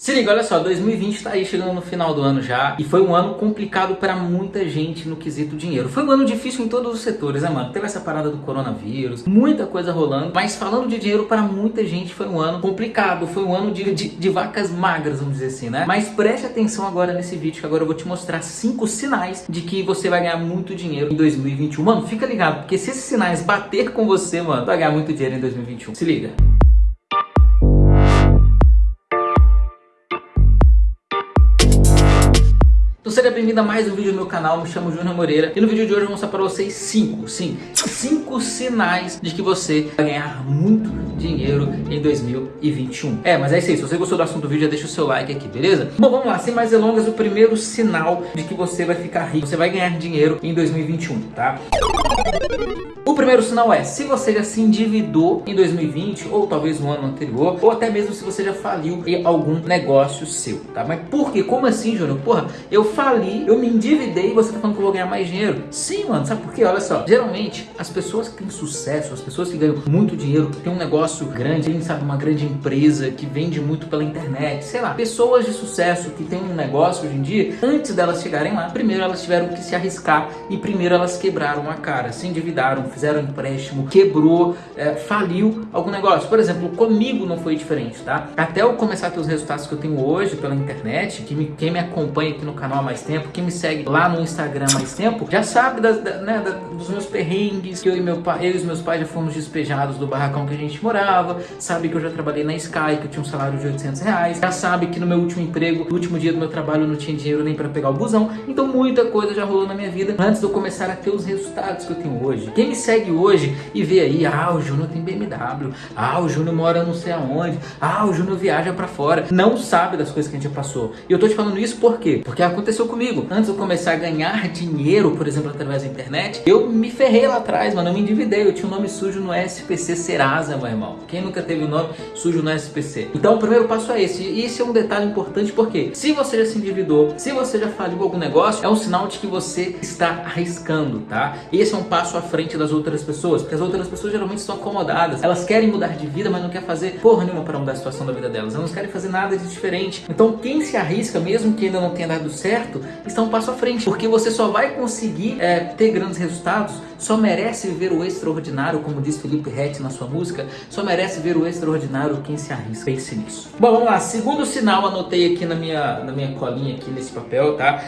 Se liga, olha só, 2020 tá aí chegando no final do ano já e foi um ano complicado para muita gente no quesito dinheiro. Foi um ano difícil em todos os setores, né mano? Teve essa parada do coronavírus, muita coisa rolando, mas falando de dinheiro para muita gente foi um ano complicado, foi um ano de, de, de, vacas magras, vamos dizer assim, né? Mas preste atenção agora nesse vídeo que agora eu vou te mostrar cinco sinais de que você vai ganhar muito dinheiro em 2021. Mano, fica ligado, porque se esses sinais bater com você, mano, vai ganhar muito dinheiro em 2021. Se liga. Bem-vindo a mais um vídeo no meu canal, me chamo Júnior Moreira e no vídeo de hoje eu vou mostrar para vocês 5, sim, 5 sinais de que você vai ganhar muito dinheiro em 2021. É, mas é isso aí, se você gostou do assunto do vídeo, já deixa o seu like aqui, beleza? Bom, vamos lá, sem mais delongas, o primeiro sinal de que você vai ficar rico, você vai ganhar dinheiro em 2021, tá? Primeiro sinal é, se você já se endividou em 2020, ou talvez no ano anterior, ou até mesmo se você já faliu em algum negócio seu, tá? Mas por quê? Como assim, Júnior? Porra, eu fali, eu me endividei e você tá falando que eu vou ganhar mais dinheiro. Sim, mano, sabe por quê? Olha só, geralmente as pessoas que têm sucesso, as pessoas que ganham muito dinheiro, que têm um negócio grande, tem, sabe, uma grande empresa que vende muito pela internet, sei lá, pessoas de sucesso que têm um negócio hoje em dia, antes delas chegarem lá, primeiro elas tiveram que se arriscar e primeiro elas quebraram a cara, se endividaram, fizeram empréstimo, quebrou, é, faliu algum negócio. Por exemplo, comigo não foi diferente, tá? Até eu começar a ter os resultados que eu tenho hoje pela internet, que me, quem me acompanha aqui no canal há mais tempo, quem me segue lá no Instagram há mais tempo, já sabe das, da, né, da, dos meus perrengues, que eu e, meu eu e meus pais já fomos despejados do barracão que a gente morava, sabe que eu já trabalhei na Sky, que eu tinha um salário de 800 reais, já sabe que no meu último emprego, no último dia do meu trabalho, eu não tinha dinheiro nem para pegar o busão, então muita coisa já rolou na minha vida antes de eu começar a ter os resultados que eu tenho hoje. Quem me segue hoje e vê aí, ah, o Júnior tem BMW, ah, o Júnior mora não sei aonde, ah, o Júnior viaja pra fora, não sabe das coisas que a gente passou. E eu tô te falando isso por quê? Porque aconteceu comigo. Antes de eu começar a ganhar dinheiro, por exemplo, através da internet, eu me ferrei lá atrás, mano, eu me endividei, eu tinha um nome sujo no SPC Serasa, meu irmão. Quem nunca teve um nome sujo no SPC? Então o primeiro passo é esse, e esse é um detalhe importante porque se você já se endividou, se você já faliu algum negócio, é um sinal de que você está arriscando, tá? Esse é um passo à frente das outras pessoas, porque as outras pessoas geralmente estão acomodadas, elas querem mudar de vida, mas não querem fazer porra nenhuma para mudar a situação da vida delas, elas não querem fazer nada de diferente. Então quem se arrisca, mesmo que ainda não tenha dado certo, está um passo à frente, porque você só vai conseguir é, ter grandes resultados, só merece ver o extraordinário, como diz Felipe Rett na sua música, só merece ver o extraordinário quem se arrisca. Pense nisso. Bom, vamos lá, segundo sinal, anotei aqui na minha, na minha colinha, aqui nesse papel, tá?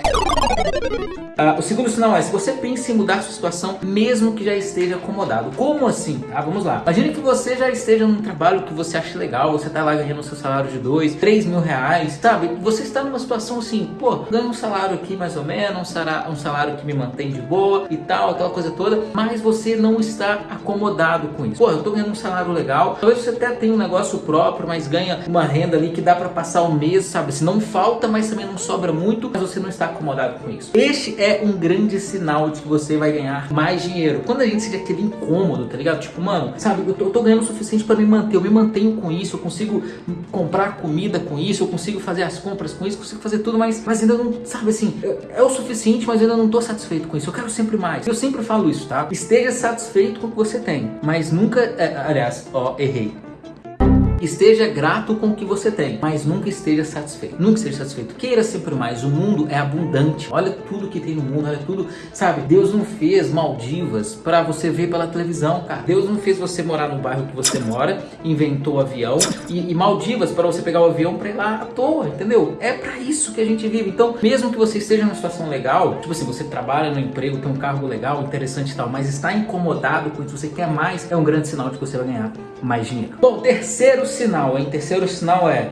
Uh, o segundo sinal é, se você pensa em mudar sua situação, mesmo que já esteja acomodado. Como assim? Tá, vamos lá. Imagine que você já esteja num trabalho que você acha legal, você tá lá ganhando seu salário de 2, 3 mil reais, sabe? Você está numa situação assim, pô, ganho um salário aqui mais ou menos, um salário que me mantém de boa e tal, aquela coisa toda, mas você não está acomodado com isso. Pô, eu tô ganhando um salário legal, talvez você até tenha um negócio próprio, mas ganha uma renda ali que dá para passar o mês, sabe? Se não falta, mas também não sobra muito, mas você não está acomodado com isso. Este é um grande sinal de que você vai ganhar mais dinheiro. Quando a gente sente aquele incômodo, tá ligado? Tipo, mano, sabe, eu tô, eu tô ganhando o suficiente para me manter, eu me mantenho com isso, eu consigo comprar comida com isso, eu consigo fazer as compras com isso, consigo fazer tudo, mas, mas ainda não, sabe assim, é o suficiente, mas ainda não tô satisfeito com isso, eu quero sempre mais. Eu sempre falo isso, tá? Esteja satisfeito com o que você tem, mas nunca, é, aliás, ó, errei. Esteja grato com o que você tem, mas nunca esteja satisfeito. Nunca esteja satisfeito. Queira sempre mais. O mundo é abundante. Olha tudo que tem no mundo, olha tudo. Sabe, Deus não fez Maldivas para você ver pela televisão, cara. Deus não fez você morar no bairro que você mora, inventou avião e, e Maldivas para você pegar o avião para ir lá à toa, entendeu? É para isso que a gente vive. Então, mesmo que você esteja numa situação legal, tipo assim, você trabalha no emprego, tem um cargo legal, interessante e tal, mas está incomodado com isso, você quer mais, é um grande sinal de que você vai ganhar mais dinheiro. Bom, terceiro sinal, hein? Terceiro sinal é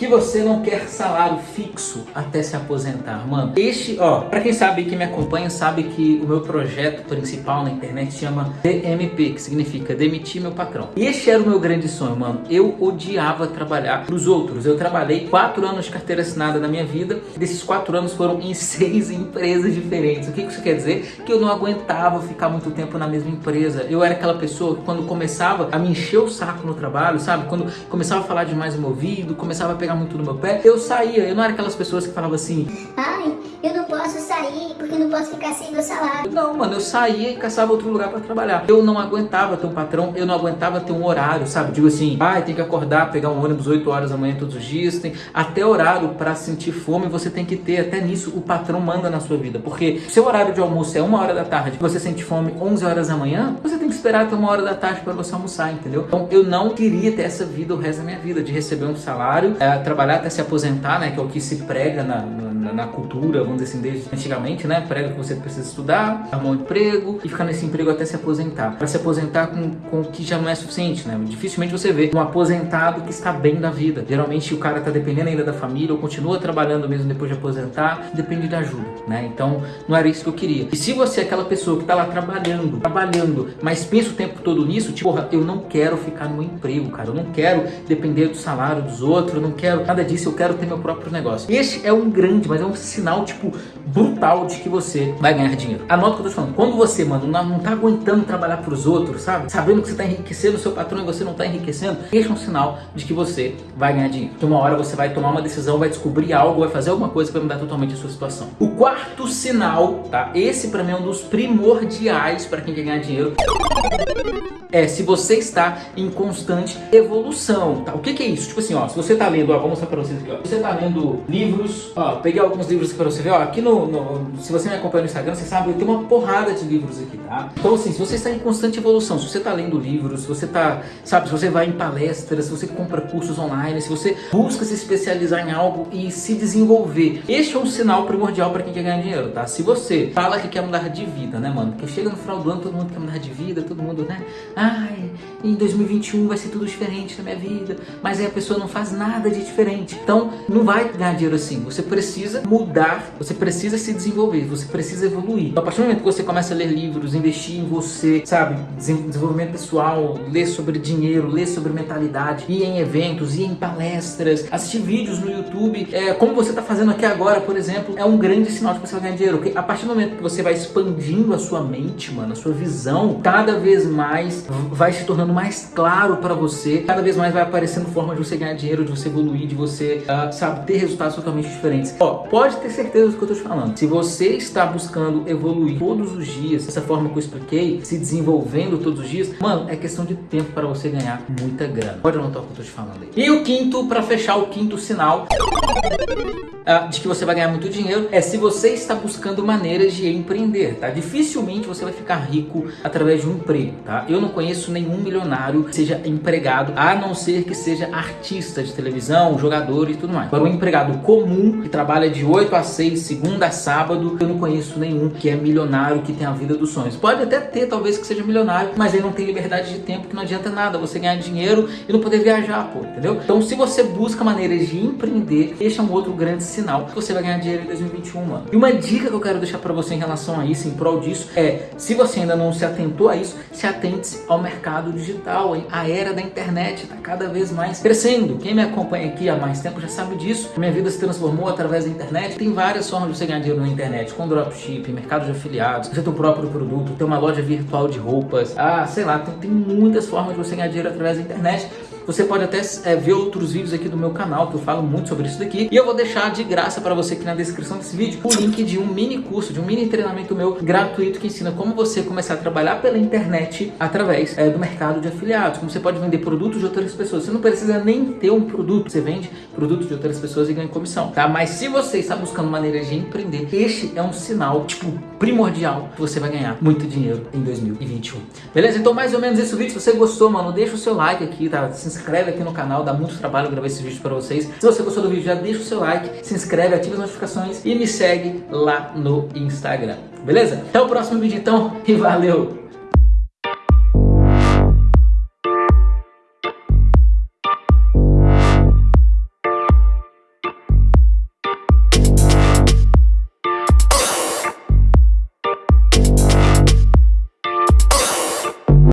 que você não quer salário fixo até se aposentar, mano. Este, ó, pra quem sabe, quem me acompanha, sabe que o meu projeto principal na internet chama DMP, que significa Demitir Meu Patrão. E este era o meu grande sonho, mano. Eu odiava trabalhar pros outros. Eu trabalhei quatro anos de carteira assinada na minha vida. Desses quatro anos foram em seis empresas diferentes. O que isso quer dizer? Que eu não aguentava ficar muito tempo na mesma empresa. Eu era aquela pessoa que quando começava a me encher o saco no trabalho, sabe? Quando começava a falar demais no meu ouvido, começava a pegar muito no meu pé, eu saía. Eu não era aquelas pessoas que falavam assim, ai, eu não posso sair porque não posso ficar sem meu salário. Não, mano, eu saía e caçava outro lugar para trabalhar. Eu não aguentava ter um patrão, eu não aguentava ter um horário, sabe? Digo assim, ah, tem que acordar, pegar um ônibus 8 horas da manhã todos os dias, tem até horário para sentir fome você tem que ter, até nisso o patrão manda na sua vida. Porque seu horário de almoço é uma hora da tarde, você sente fome 11 horas da manhã, você tem que esperar até uma hora da tarde para você almoçar, entendeu? Então eu não queria ter essa vida o resto da minha vida, de receber um salário, é, trabalhar até se aposentar, né? Que é o que se prega na, na, na cultura, vamos dizer assim, desde antigamente, né? Prega que você precisa estudar, arrumar um emprego e ficar nesse emprego até se aposentar. Para se aposentar com, com o que já não é suficiente, né? Dificilmente você vê um aposentado que está bem da vida. Geralmente o cara está dependendo ainda da família ou continua trabalhando mesmo depois de aposentar, depende da ajuda, né? Então não era isso que eu queria. E se você é aquela pessoa que está lá trabalhando, trabalhando, mas pensa o tempo todo nisso, tipo, porra, eu não quero ficar no emprego, cara. Eu não quero depender do salário dos outros, eu não quero nada disso, eu quero ter meu próprio negócio. Este é um grande, mas é um sinal, tipo, brutal de que você vai ganhar dinheiro. Anota o que eu tô falando. Quando você, mano, não, tá aguentando trabalhar pros outros, sabe? Sabendo que você tá enriquecendo o seu patrão e você não tá enriquecendo, é um sinal de que você vai ganhar dinheiro. Que uma hora você vai tomar uma decisão, vai descobrir algo, vai fazer alguma coisa que vai mudar totalmente a sua situação. O quarto sinal, tá? Esse pra mim é um dos primordiais para quem quer ganhar dinheiro é se você está em constante evolução, tá? O que, que é isso? Tipo assim, ó, se você está lendo, ó, vou mostrar para vocês aqui, ó. Você está lendo livros, ó, peguei alguns livros para você ver, ó, aqui no, no, se você me acompanha no Instagram, você sabe, eu tenho uma porrada de livros aqui, tá? Então assim, se você está em constante evolução, se você está lendo livros, se você está, sabe, se você vai em palestras, se você compra cursos online, se você busca se especializar em algo e se desenvolver, este é um sinal primordial para quem quer ganhar dinheiro, tá? Se você fala que quer mudar de vida, né, mano? Porque chega no final do ano, todo mundo quer mudar de vida, todo mundo, né? ai, em 2021 vai ser tudo diferente na minha vida, mas aí a pessoa não faz nada de diferente. Então, não vai ganhar dinheiro assim. Você precisa mudar, você precisa se desenvolver, você precisa evoluir. Então, a partir do momento que você começa a ler livros, investir em você, sabe, desenvolvimento pessoal, ler sobre dinheiro, ler sobre mentalidade, ir em eventos, ir em palestras, assistir vídeos no YouTube, é, como você está fazendo aqui agora, por exemplo, é um grande sinal de que você vai ganhar dinheiro. Porque a partir do momento que você vai expandindo a sua mente, mano, a sua visão, cada vez mais vai se tornando mais claro para você, cada vez mais vai aparecendo formas de você ganhar dinheiro, de você evoluir, de você, uh, sabe, ter resultados totalmente diferentes. Ó, pode ter certeza do que eu tô te falando. Se você está buscando evoluir todos os dias, dessa forma que eu expliquei, se desenvolvendo todos os dias, mano, é questão de tempo para você ganhar muita grana. Pode anotar o que eu tô te falando aí. E o quinto, para fechar o quinto sinal de que você vai ganhar muito dinheiro, é se você está buscando maneiras de empreender, tá? Dificilmente você vai ficar rico através de um emprego, tá? Eu não conheço nenhum milionário que seja empregado, a não ser que seja artista de televisão, jogador e tudo mais. Agora, um empregado comum, que trabalha de 8 a 6, segunda a sábado, eu não conheço nenhum que é milionário, que tem a vida dos sonhos. Pode até ter, talvez, que seja milionário, mas ele não tem liberdade de tempo, que não adianta nada você ganhar dinheiro e não poder viajar, pô, entendeu? Então, se você busca maneiras de empreender, este é um outro grande sinal que você vai ganhar dinheiro em 2021, mano. E uma dica que eu quero deixar pra você em relação a isso, em prol disso, é, se você ainda não se atentou a isso, se atente ao mercado mercado digital, hein? a era da internet está cada vez mais crescendo. Quem me acompanha aqui há mais tempo já sabe disso. Minha vida se transformou através da internet. Tem várias formas de você ganhar dinheiro na internet, com dropship, mercado de afiliados, você tem o próprio produto, tem uma loja virtual de roupas, ah, sei lá, tem, tem muitas formas de você ganhar dinheiro através da internet. Você pode até é, ver outros vídeos aqui do meu canal que eu falo muito sobre isso daqui. E eu vou deixar de graça para você aqui na descrição desse vídeo o link de um mini curso, de um mini treinamento meu gratuito que ensina como você começar a trabalhar pela internet através é, do mercado de afiliados. Como você pode vender produtos de outras pessoas. Você não precisa nem ter um produto, você vende produtos de outras pessoas e ganha comissão, tá? Mas se você está buscando maneiras de empreender, este é um sinal, tipo, primordial que você vai ganhar muito dinheiro em 2021. Beleza? Então mais ou menos esse vídeo. Se você gostou, mano, deixa o seu like aqui, tá? Se inscreve aqui no canal, dá muito trabalho gravar esse vídeo para vocês. Se você gostou do vídeo, já deixa o seu like, se inscreve, ativa as notificações e me segue lá no Instagram. Beleza? Até o próximo vídeo então e valeu!